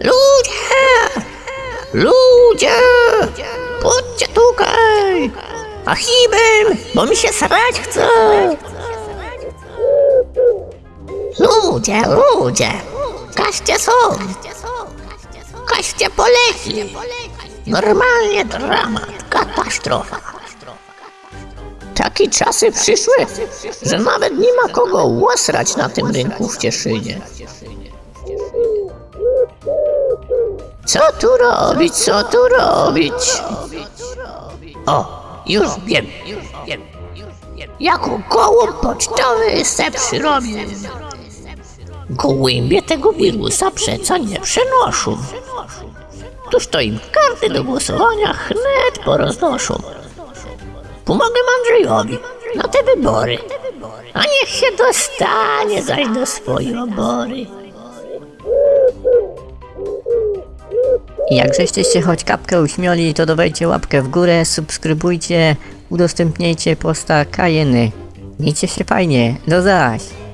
Ludzie! Ludzie! Chodźcie tutaj! Achibem, bo mi się srać chce! Ludzie, ludzie! Kaście są! Kaście poleci! Normalnie dramat, katastrofa. Takie czasy przyszły, że nawet nie ma kogo łosrać na tym rynku w Cieszynie. Co tu robić, co tu robić? O, już wiem. Jako gołąb pocztowy se przyrobię. Gołębie tego wirusa przeco nie przenoszą. Tuż to im karty do głosowania chnet poroznoszą. Pomogę Andrzejowi na te wybory, a niech się dostanie zaś do swojej obory. Jak żeście choć kapkę uśmiali, to dawajcie łapkę w górę, subskrybujcie, udostępniajcie posta Kajeny. Miejcie się fajnie, do zaś!